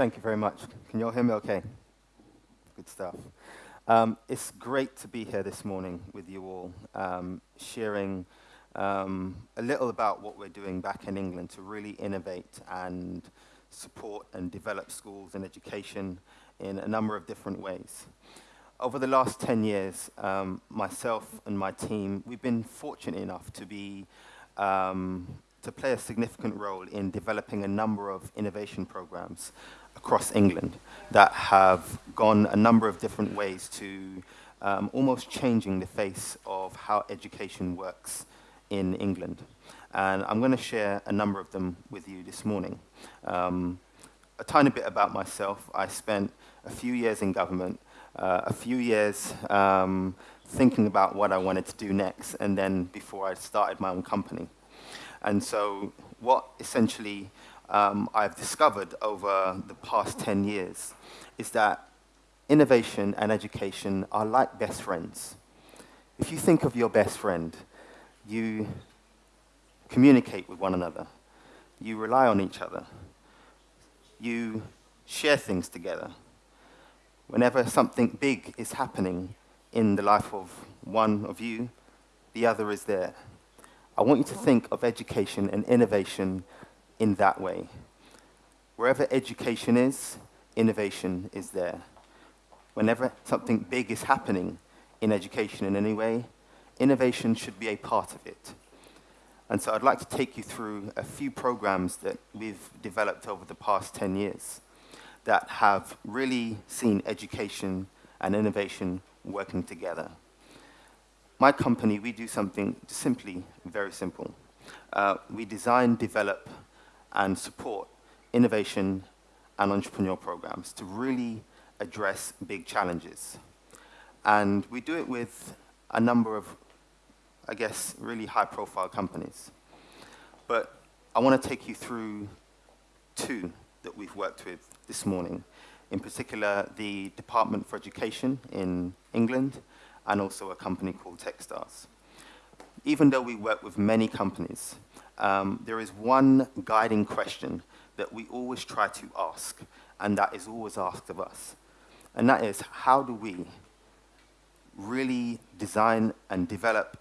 Thank you very much. Can you all hear me okay? Good stuff. Um, it's great to be here this morning with you all, um, sharing um, a little about what we're doing back in England to really innovate and support and develop schools and education in a number of different ways. Over the last 10 years, um, myself and my team, we've been fortunate enough to be um, to play a significant role in developing a number of innovation programs across England that have gone a number of different ways to um, almost changing the face of how education works in England. And I'm going to share a number of them with you this morning. Um, a tiny bit about myself. I spent a few years in government, uh, a few years um, thinking about what I wanted to do next, and then before I started my own company. And so what essentially um, I've discovered over the past 10 years is that innovation and education are like best friends. If you think of your best friend, you communicate with one another, you rely on each other, you share things together. Whenever something big is happening in the life of one of you, the other is there. I want you to think of education and innovation in that way. Wherever education is, innovation is there. Whenever something big is happening in education in any way, innovation should be a part of it. And so I'd like to take you through a few programs that we've developed over the past 10 years that have really seen education and innovation working together. My company, we do something simply very simple. Uh, we design, develop, and support innovation and entrepreneur programs to really address big challenges. And we do it with a number of I guess, really high-profile companies. But I want to take you through two that we've worked with this morning, in particular the Department for Education in England and also a company called Techstars. Even though we work with many companies, um, there is one guiding question that we always try to ask, and that is always asked of us. And that is, how do we really design and develop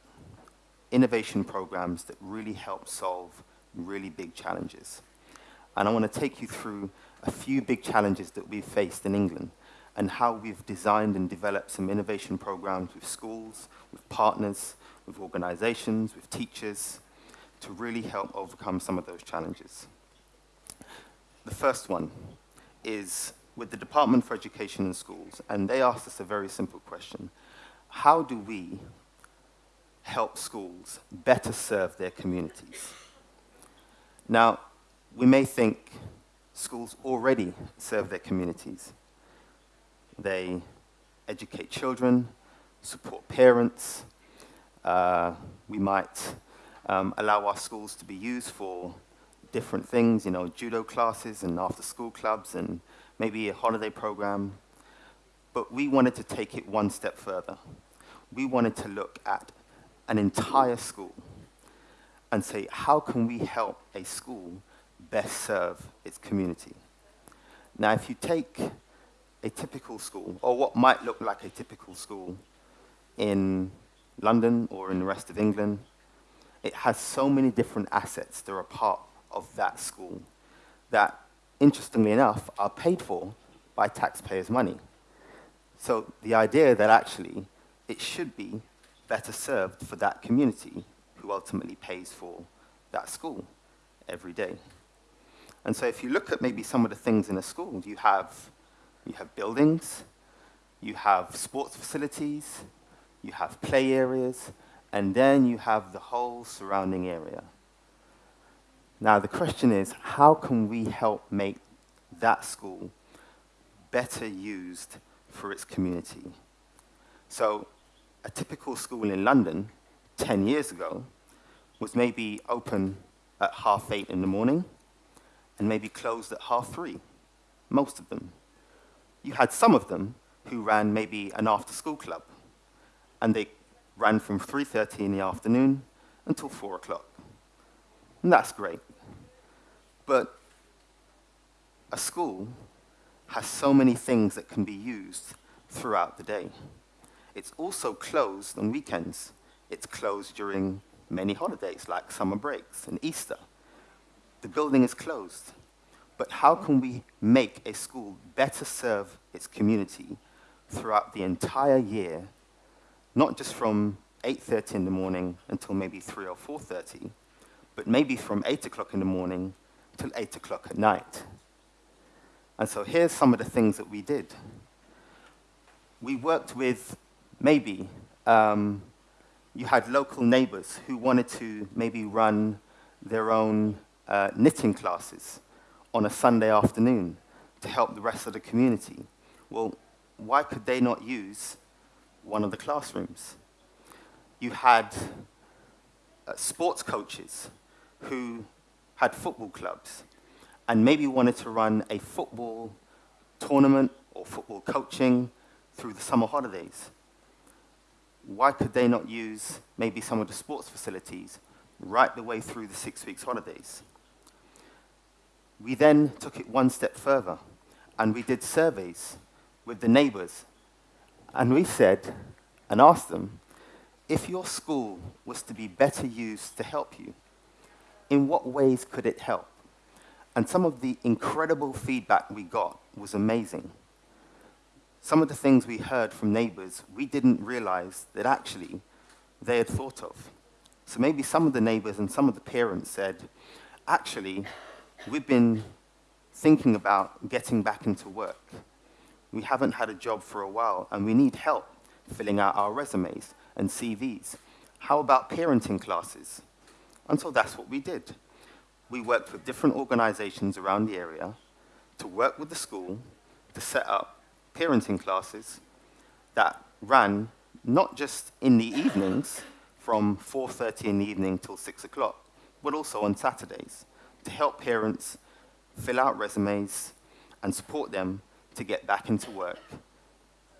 innovation programs that really help solve really big challenges. And I want to take you through a few big challenges that we've faced in England and how we've designed and developed some innovation programs with schools, with partners, with organizations, with teachers, to really help overcome some of those challenges. The first one is with the Department for Education and Schools, and they asked us a very simple question. How do we help schools better serve their communities. Now, we may think schools already serve their communities. They educate children, support parents. Uh, we might um, allow our schools to be used for different things, you know, judo classes and after-school clubs and maybe a holiday program. But we wanted to take it one step further. We wanted to look at an entire school and say, how can we help a school best serve its community? Now, if you take a typical school, or what might look like a typical school in London or in the rest of England, it has so many different assets that are part of that school that, interestingly enough, are paid for by taxpayers' money. So the idea that actually it should be better served for that community who ultimately pays for that school every day. And so if you look at maybe some of the things in a school, you have, you have buildings, you have sports facilities, you have play areas, and then you have the whole surrounding area. Now the question is, how can we help make that school better used for its community? So a typical school in London 10 years ago was maybe open at half eight in the morning and maybe closed at half three, most of them. You had some of them who ran maybe an after-school club, and they ran from 3.30 in the afternoon until 4 o'clock. And that's great. But a school has so many things that can be used throughout the day. It's also closed on weekends. It's closed during many holidays like summer breaks and Easter. The building is closed. But how can we make a school better serve its community throughout the entire year, not just from 8.30 in the morning until maybe 3 or 4.30, but maybe from 8 o'clock in the morning till 8 o'clock at night. And so here's some of the things that we did. We worked with maybe um, you had local neighbors who wanted to maybe run their own uh, knitting classes on a Sunday afternoon to help the rest of the community. Well, why could they not use one of the classrooms? You had uh, sports coaches who had football clubs and maybe wanted to run a football tournament or football coaching through the summer holidays. Why could they not use maybe some of the sports facilities right the way through the six weeks holidays? We then took it one step further and we did surveys with the neighbors. And we said and asked them, if your school was to be better used to help you, in what ways could it help? And some of the incredible feedback we got was amazing. Some of the things we heard from neighbors, we didn't realize that actually they had thought of. So maybe some of the neighbors and some of the parents said, actually, we've been thinking about getting back into work. We haven't had a job for a while, and we need help filling out our resumes and CVs. How about parenting classes? And so that's what we did. We worked with different organizations around the area to work with the school to set up parenting classes that ran not just in the evenings from 4.30 in the evening till 6 o'clock, but also on Saturdays to help parents fill out resumes and support them to get back into work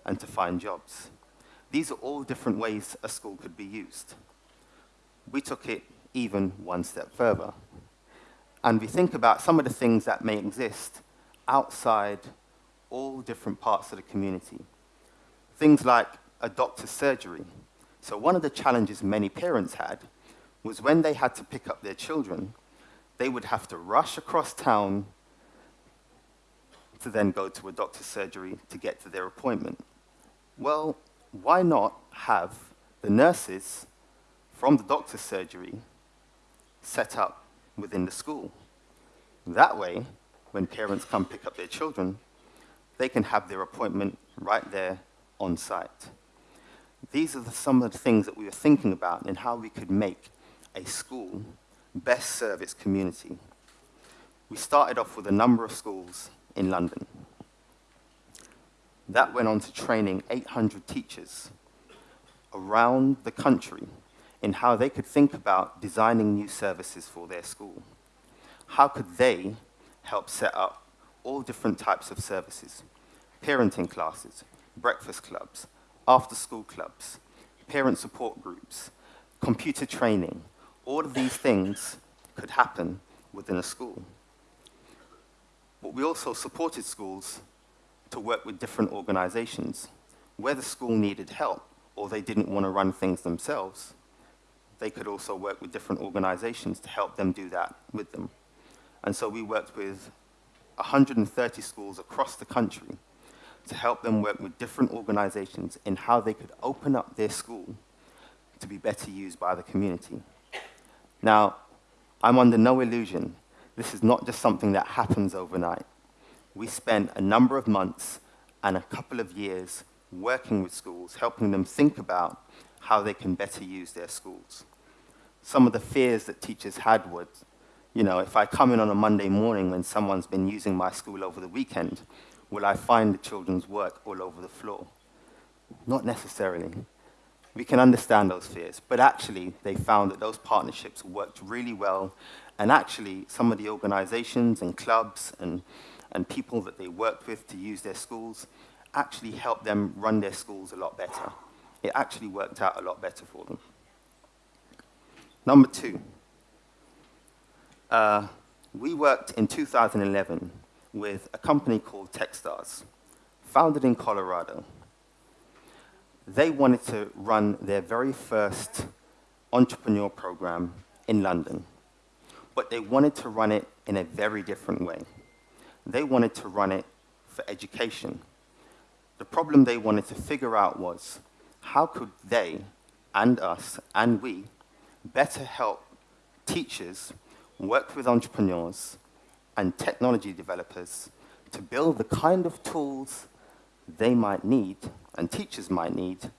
and to find jobs. These are all different ways a school could be used. We took it even one step further. And we think about some of the things that may exist outside all different parts of the community. Things like a doctor's surgery. So one of the challenges many parents had was when they had to pick up their children, they would have to rush across town to then go to a doctor's surgery to get to their appointment. Well, why not have the nurses from the doctor's surgery set up within the school? That way, when parents come pick up their children, they can have their appointment right there on site. These are the, some of the things that we were thinking about and how we could make a school best serve its community. We started off with a number of schools in London. That went on to training 800 teachers around the country in how they could think about designing new services for their school. How could they help set up all different types of services? Parenting classes, breakfast clubs, after-school clubs, parent support groups, computer training, all of these things could happen within a school. But we also supported schools to work with different organizations. Where the school needed help or they didn't want to run things themselves, they could also work with different organizations to help them do that with them. And so we worked with 130 schools across the country to help them work with different organizations in how they could open up their school to be better used by the community. Now, I'm under no illusion. This is not just something that happens overnight. We spent a number of months and a couple of years working with schools, helping them think about how they can better use their schools. Some of the fears that teachers had was, you know, if I come in on a Monday morning when someone's been using my school over the weekend, will I find the children's work all over the floor? Not necessarily we can understand those fears. But actually, they found that those partnerships worked really well. And actually, some of the organizations and clubs and, and people that they worked with to use their schools actually helped them run their schools a lot better. It actually worked out a lot better for them. Number two, uh, we worked in 2011 with a company called Techstars, founded in Colorado. They wanted to run their very first entrepreneur program in London, but they wanted to run it in a very different way. They wanted to run it for education. The problem they wanted to figure out was how could they and us and we better help teachers work with entrepreneurs and technology developers to build the kind of tools they might need and teachers might need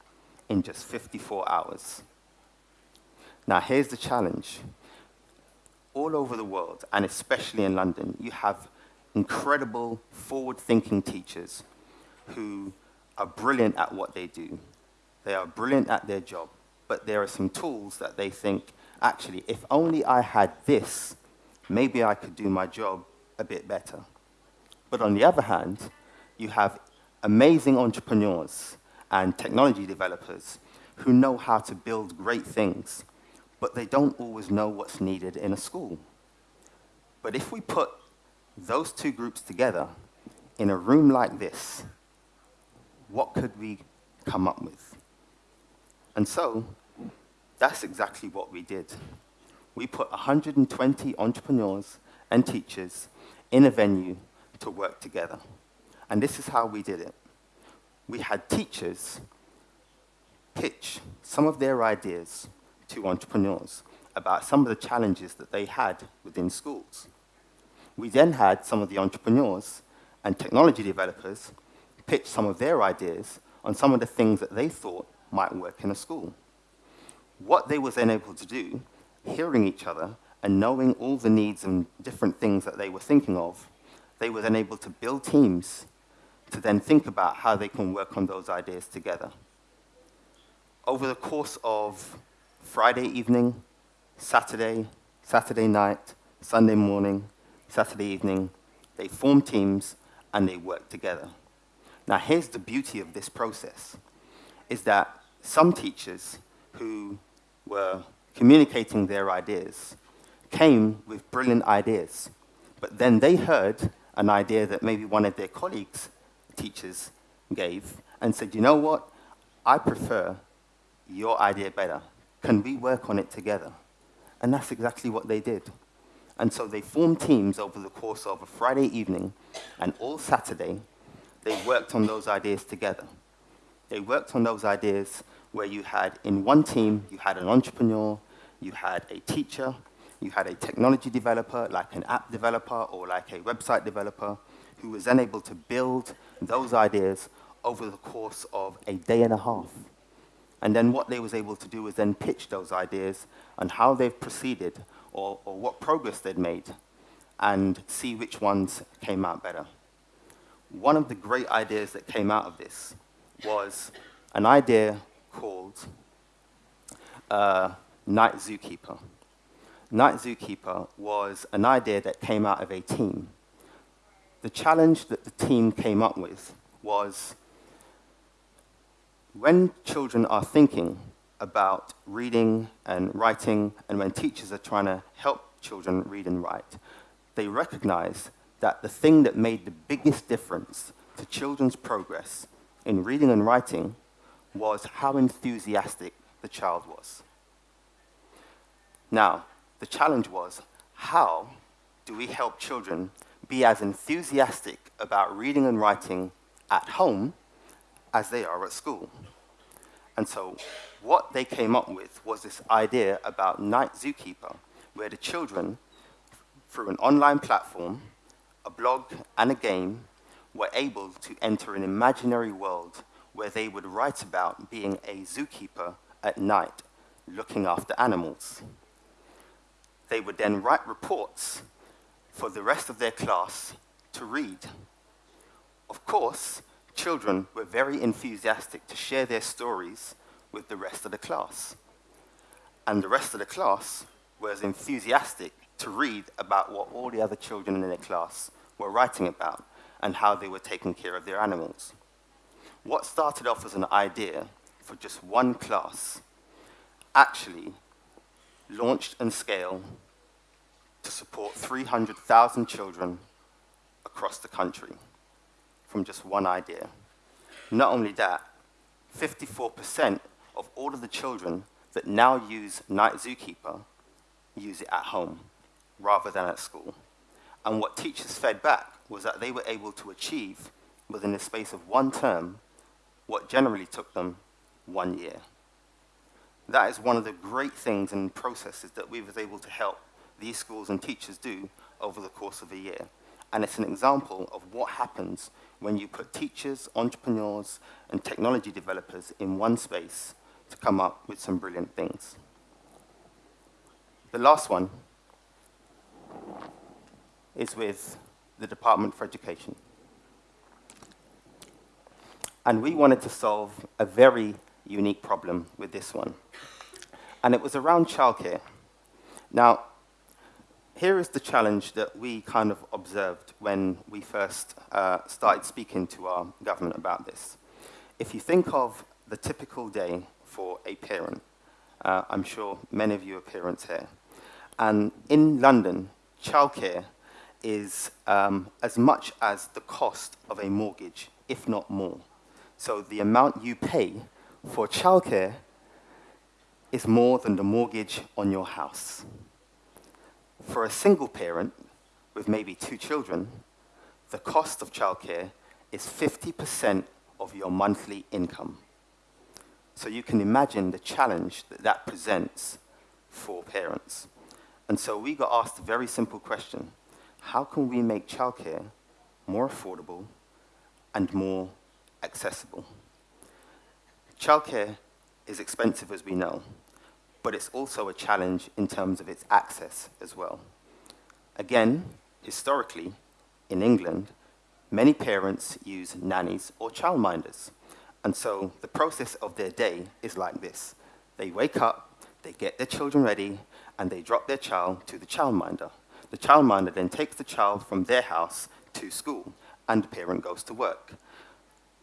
in just 54 hours. Now, here's the challenge. All over the world, and especially in London, you have incredible forward-thinking teachers who are brilliant at what they do. They are brilliant at their job, but there are some tools that they think, actually, if only I had this, maybe I could do my job a bit better. But on the other hand, you have amazing entrepreneurs and technology developers who know how to build great things, but they don't always know what's needed in a school. But if we put those two groups together in a room like this, what could we come up with? And so, that's exactly what we did. We put 120 entrepreneurs and teachers in a venue to work together. And this is how we did it. We had teachers pitch some of their ideas to entrepreneurs about some of the challenges that they had within schools. We then had some of the entrepreneurs and technology developers pitch some of their ideas on some of the things that they thought might work in a school. What they was then able to do, hearing each other and knowing all the needs and different things that they were thinking of, they were then able to build teams to then think about how they can work on those ideas together. Over the course of Friday evening, Saturday, Saturday night, Sunday morning, Saturday evening, they form teams and they work together. Now here's the beauty of this process, is that some teachers who were communicating their ideas came with brilliant ideas, but then they heard an idea that maybe one of their colleagues, teachers, gave and said, you know what, I prefer your idea better. Can we work on it together? And that's exactly what they did. And so they formed teams over the course of a Friday evening, and all Saturday, they worked on those ideas together. They worked on those ideas where you had, in one team, you had an entrepreneur, you had a teacher, you had a technology developer, like an app developer or like a website developer, who was then able to build those ideas over the course of a day and a half. And then what they was able to do was then pitch those ideas and how they've proceeded or, or what progress they'd made and see which ones came out better. One of the great ideas that came out of this was an idea called uh, Night Zookeeper. Night Zookeeper was an idea that came out of a team. The challenge that the team came up with was when children are thinking about reading and writing, and when teachers are trying to help children read and write, they recognize that the thing that made the biggest difference to children's progress in reading and writing was how enthusiastic the child was. Now, the challenge was, how do we help children be as enthusiastic about reading and writing at home as they are at school? And so what they came up with was this idea about Night Zookeeper, where the children, through an online platform, a blog, and a game, were able to enter an imaginary world where they would write about being a zookeeper at night, looking after animals. They would then write reports for the rest of their class to read. Of course, children were very enthusiastic to share their stories with the rest of the class. And the rest of the class was enthusiastic to read about what all the other children in their class were writing about and how they were taking care of their animals. What started off as an idea for just one class actually launched and scaled to support 300,000 children across the country from just one idea. Not only that, 54% of all of the children that now use Night Zookeeper use it at home rather than at school. And what teachers fed back was that they were able to achieve within the space of one term what generally took them one year. That is one of the great things and processes that we was able to help these schools and teachers do over the course of a year. And it's an example of what happens when you put teachers, entrepreneurs, and technology developers in one space to come up with some brilliant things. The last one is with the Department for Education. And we wanted to solve a very unique problem with this one. And it was around childcare. Now, here is the challenge that we kind of observed when we first uh, started speaking to our government about this. If you think of the typical day for a parent, uh, I'm sure many of you are parents here, and in London, childcare is um, as much as the cost of a mortgage, if not more. So the amount you pay for childcare is more than the mortgage on your house. For a single parent with maybe two children, the cost of childcare is 50% of your monthly income. So you can imagine the challenge that that presents for parents. And so we got asked a very simple question. How can we make childcare more affordable and more accessible? Childcare is expensive, as we know but it's also a challenge in terms of its access as well. Again, historically, in England, many parents use nannies or childminders. And so the process of their day is like this. They wake up, they get their children ready, and they drop their child to the childminder. The childminder then takes the child from their house to school, and the parent goes to work.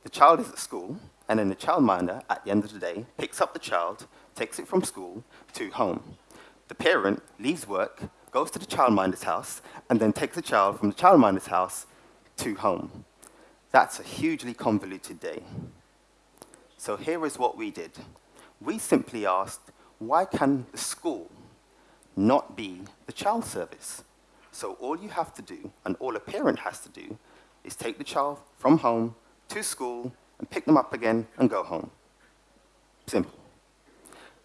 The child is at school, and then the childminder, at the end of the day, picks up the child, takes it from school to home. The parent leaves work, goes to the childminder's house, and then takes the child from the childminder's house to home. That's a hugely convoluted day. So here is what we did. We simply asked, why can the school not be the child service? So all you have to do, and all a parent has to do, is take the child from home to school and pick them up again and go home. Simple.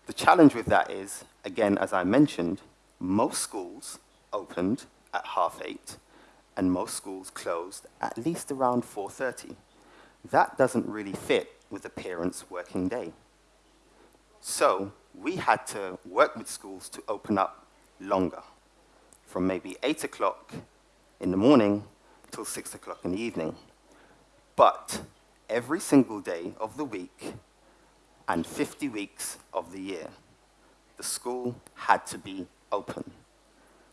The challenge with that is, again, as I mentioned, most schools opened at half eight, and most schools closed at least around 4.30. That doesn't really fit with a parent's working day. So we had to work with schools to open up longer, from maybe 8 o'clock in the morning till 6 o'clock in the evening. But every single day of the week, and 50 weeks of the year, the school had to be open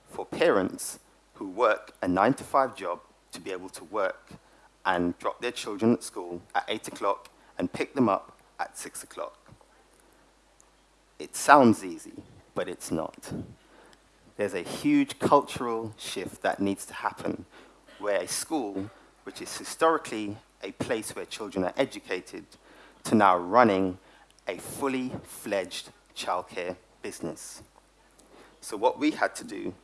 for parents who work a nine to five job to be able to work and drop their children at school at eight o'clock and pick them up at six o'clock. It sounds easy, but it's not. There's a huge cultural shift that needs to happen where a school, which is historically a place where children are educated, to now running a fully fledged childcare business. So what we had to do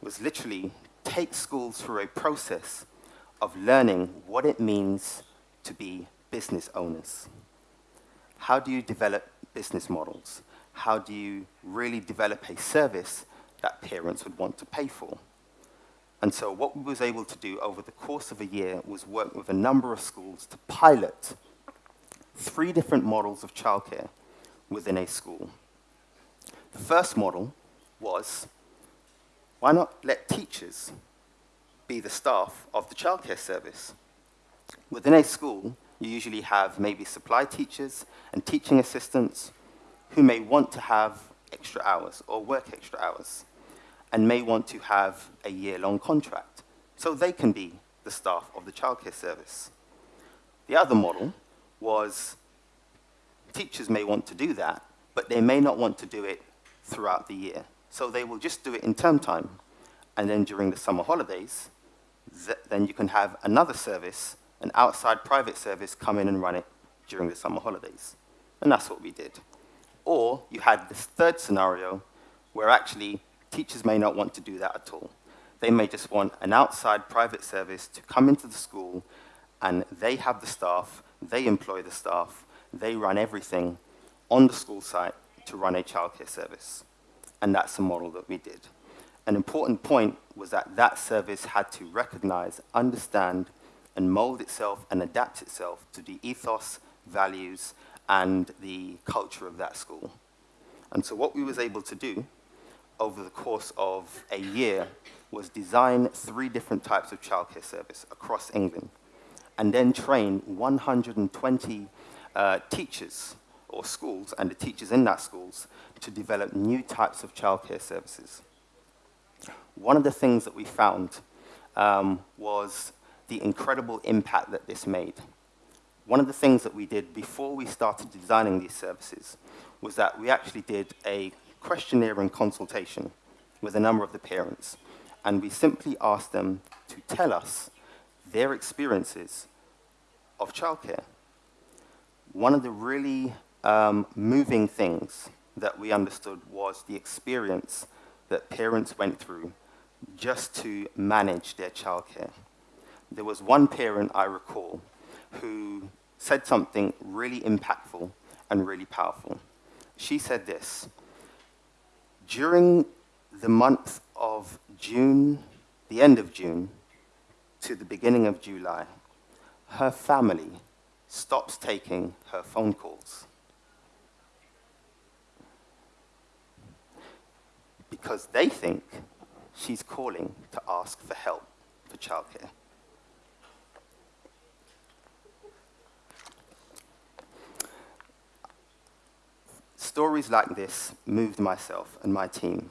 was literally take schools through a process of learning what it means to be business owners. How do you develop business models? How do you really develop a service that parents would want to pay for? And so what we was able to do over the course of a year was work with a number of schools to pilot three different models of childcare within a school. The first model was, why not let teachers be the staff of the childcare service? Within a school, you usually have maybe supply teachers and teaching assistants who may want to have extra hours or work extra hours and may want to have a year-long contract. So they can be the staff of the childcare service. The other model was teachers may want to do that, but they may not want to do it throughout the year. So they will just do it in term time. And then during the summer holidays, then you can have another service, an outside private service, come in and run it during the summer holidays. And that's what we did. Or you had this third scenario where actually teachers may not want to do that at all. They may just want an outside private service to come into the school and they have the staff, they employ the staff, they run everything on the school site to run a childcare service. And that's the model that we did. An important point was that that service had to recognize, understand, and mold itself and adapt itself to the ethos, values, and the culture of that school. And so what we was able to do over the course of a year was design three different types of childcare service across England and then train 120 uh, teachers or schools and the teachers in that schools to develop new types of childcare services. One of the things that we found um, was the incredible impact that this made. One of the things that we did before we started designing these services was that we actually did a questionnaire and consultation with a number of the parents, and we simply asked them to tell us their experiences of childcare. One of the really um, moving things that we understood was the experience that parents went through just to manage their childcare. There was one parent I recall who said something really impactful and really powerful. She said this, during the month of June, the end of June, to the beginning of July, her family stops taking her phone calls. Because they think she's calling to ask for help for childcare. Stories like this moved myself and my team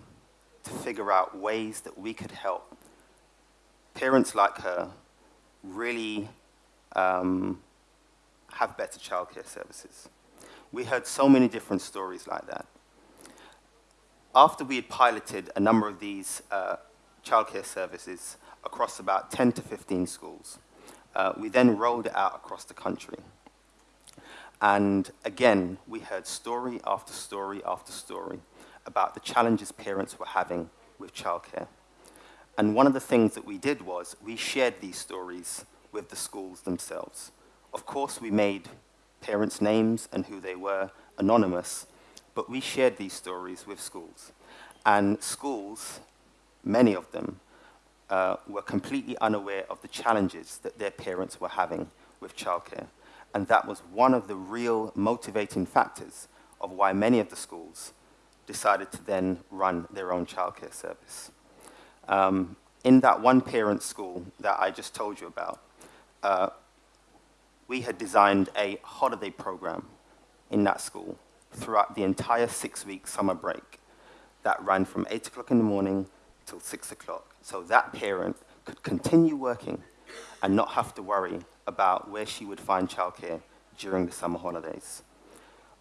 to figure out ways that we could help parents like her really um, have better childcare services. We heard so many different stories like that. After we had piloted a number of these uh, childcare services across about 10 to 15 schools, uh, we then rolled it out across the country. And again, we heard story after story after story about the challenges parents were having with childcare. And one of the things that we did was we shared these stories with the schools themselves. Of course, we made parents' names and who they were anonymous, but we shared these stories with schools. And schools, many of them, uh, were completely unaware of the challenges that their parents were having with childcare. And that was one of the real motivating factors of why many of the schools decided to then run their own childcare service. Um, in that one parent school that I just told you about, uh, we had designed a holiday program in that school throughout the entire six-week summer break that ran from 8 o'clock in the morning till 6 o'clock. So that parent could continue working and not have to worry about where she would find childcare during the summer holidays.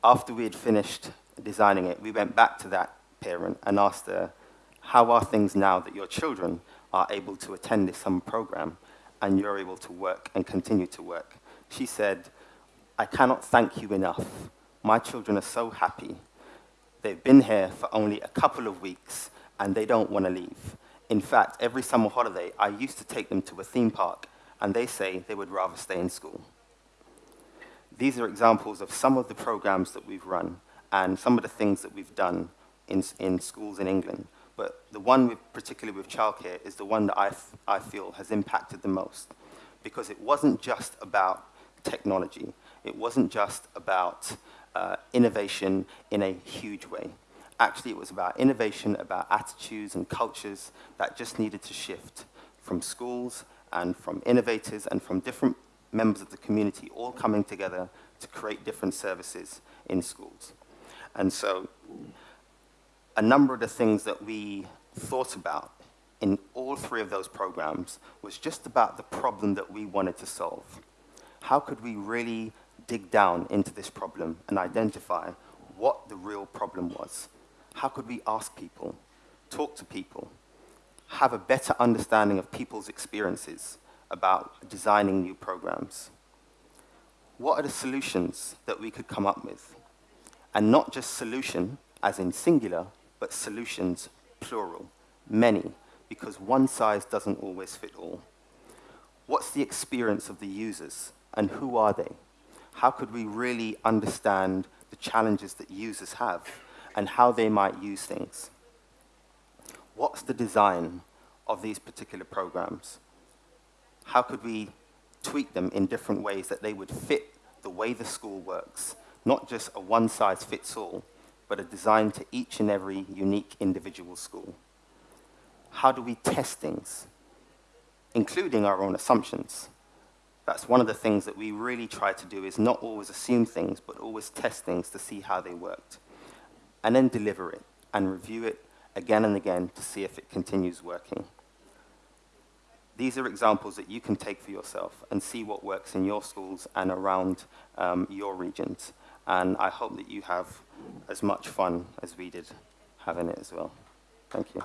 After we had finished designing it, we went back to that parent and asked her, how are things now that your children are able to attend this summer program and you're able to work and continue to work? She said, I cannot thank you enough. My children are so happy. They've been here for only a couple of weeks and they don't want to leave. In fact, every summer holiday, I used to take them to a theme park and they say they would rather stay in school. These are examples of some of the programs that we've run and some of the things that we've done in, in schools in England. But the one with, particularly with childcare is the one that I, I feel has impacted the most because it wasn't just about technology. It wasn't just about uh, innovation in a huge way. Actually, it was about innovation, about attitudes and cultures that just needed to shift from schools and from innovators and from different members of the community all coming together to create different services in schools. And so a number of the things that we thought about in all three of those programs was just about the problem that we wanted to solve. How could we really dig down into this problem and identify what the real problem was? How could we ask people, talk to people, have a better understanding of people's experiences about designing new programs. What are the solutions that we could come up with? And not just solution, as in singular, but solutions, plural, many, because one size doesn't always fit all. What's the experience of the users, and who are they? How could we really understand the challenges that users have, and how they might use things? What's the design of these particular programs? How could we tweak them in different ways that they would fit the way the school works, not just a one-size-fits-all, but a design to each and every unique individual school. How do we test things, including our own assumptions? That's one of the things that we really try to do is not always assume things, but always test things to see how they worked. And then deliver it and review it again and again to see if it continues working. These are examples that you can take for yourself and see what works in your schools and around um, your regions. And I hope that you have as much fun as we did having it as well. Thank you.